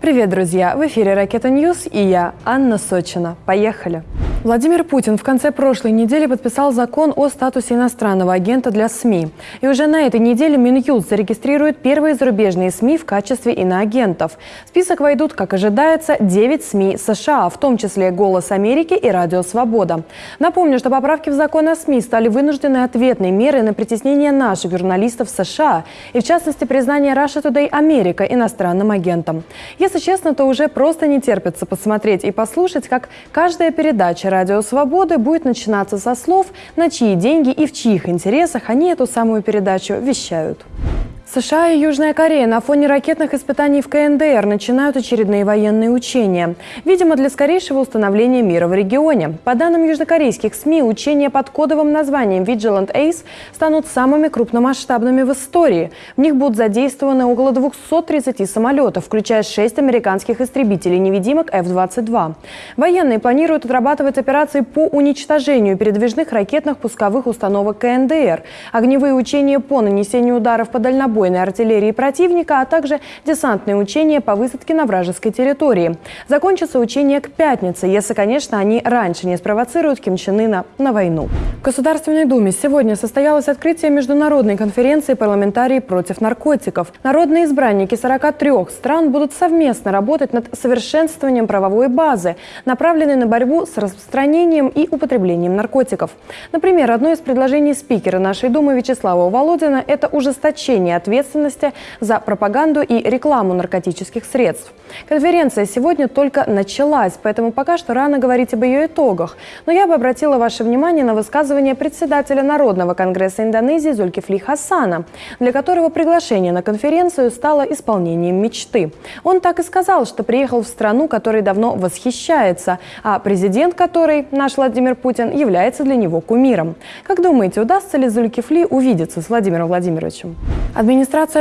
Привет, друзья! В эфире «Ракета News» и я, Анна Сочина. Поехали! Владимир Путин в конце прошлой недели подписал закон о статусе иностранного агента для СМИ. И уже на этой неделе Минюст зарегистрирует первые зарубежные СМИ в качестве иноагентов. В список войдут, как ожидается, 9 СМИ США, в том числе «Голос Америки» и «Радио Свобода». Напомню, что поправки в закон о СМИ стали вынужденной ответной мерой на притеснение наших журналистов США и, в частности, признание Russia Today Америка иностранным агентом. Если честно, то уже просто не терпится посмотреть и послушать, как каждая передача «Радио Свободы» будет начинаться со слов, на чьи деньги и в чьих интересах они эту самую передачу вещают. США и Южная Корея на фоне ракетных испытаний в КНДР начинают очередные военные учения. Видимо, для скорейшего установления мира в регионе. По данным южнокорейских СМИ, учения под кодовым названием Vigilant Ace станут самыми крупномасштабными в истории. В них будут задействованы около 230 самолетов, включая 6 американских истребителей-невидимок F-22. Военные планируют отрабатывать операции по уничтожению передвижных ракетных пусковых установок КНДР, огневые учения по нанесению ударов по дальнобойным бронебойной артиллерии противника, а также десантные учения по высадке на вражеской территории. Закончится учение к пятнице, если, конечно, они раньше не спровоцируют Ким Чен Ына на войну. В Государственной Думе сегодня состоялось открытие международной конференции «Парламентарии против наркотиков». Народные избранники 43 стран будут совместно работать над совершенствованием правовой базы, направленной на борьбу с распространением и употреблением наркотиков. Например, одно из предложений спикера нашей Думы Вячеслава Володина – это ужесточение ответственности ответственности за пропаганду и рекламу наркотических средств. Конференция сегодня только началась, поэтому пока что рано говорить об ее итогах. Но я бы обратила ваше внимание на высказывание председателя Народного конгресса Индонезии Зулькифли Хасана, для которого приглашение на конференцию стало исполнением мечты. Он так и сказал, что приехал в страну, которой давно восхищается, а президент которой, наш Владимир Путин, является для него кумиром. Как думаете, удастся ли Зулькифли увидеться с Владимиром Владимировичем?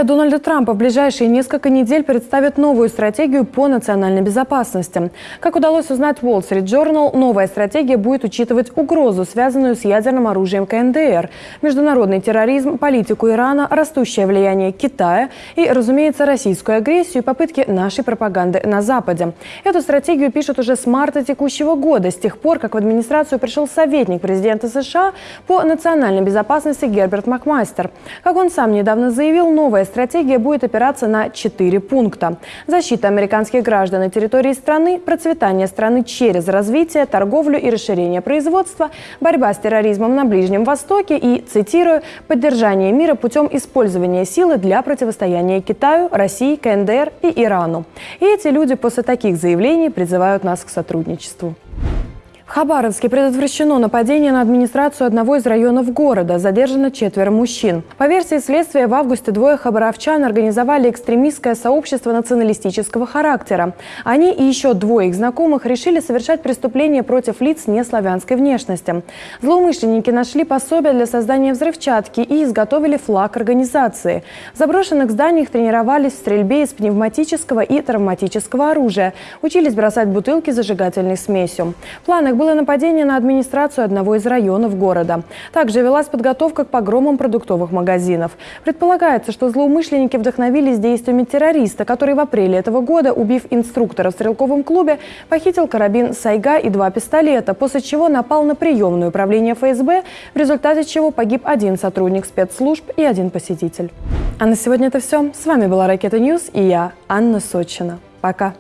Дональда Трампа в ближайшие несколько недель представит новую стратегию по национальной безопасности. Как удалось узнать Wall Street Journal, новая стратегия будет учитывать угрозу, связанную с ядерным оружием КНДР, международный терроризм, политику Ирана, растущее влияние Китая и, разумеется, российскую агрессию и попытки нашей пропаганды на Западе. Эту стратегию пишут уже с марта текущего года, с тех пор, как в администрацию пришел советник президента США по национальной безопасности Герберт Макмастер. Как он сам недавно заявил, новая стратегия будет опираться на четыре пункта. Защита американских граждан на территории страны, процветание страны через развитие, торговлю и расширение производства, борьба с терроризмом на Ближнем Востоке и, цитирую, поддержание мира путем использования силы для противостояния Китаю, России, КНДР и Ирану. И эти люди после таких заявлений призывают нас к сотрудничеству. В Хабаровске предотвращено нападение на администрацию одного из районов города. Задержано четверо мужчин. По версии следствия, в августе двое хабаровчан организовали экстремистское сообщество националистического характера. Они и еще двое их знакомых решили совершать преступления против лиц неславянской внешности. Злоумышленники нашли пособие для создания взрывчатки и изготовили флаг организации. В заброшенных зданиях тренировались в стрельбе из пневматического и травматического оружия. Учились бросать бутылки зажигательной смесью. В планах было нападение на администрацию одного из районов города. Также велась подготовка к погромам продуктовых магазинов. Предполагается, что злоумышленники вдохновились действиями террориста, который в апреле этого года, убив инструктора в стрелковом клубе, похитил карабин «Сайга» и два пистолета, после чего напал на приемное управление ФСБ, в результате чего погиб один сотрудник спецслужб и один посетитель. А на сегодня это все. С вами была Ракета News и я, Анна Сочина. Пока.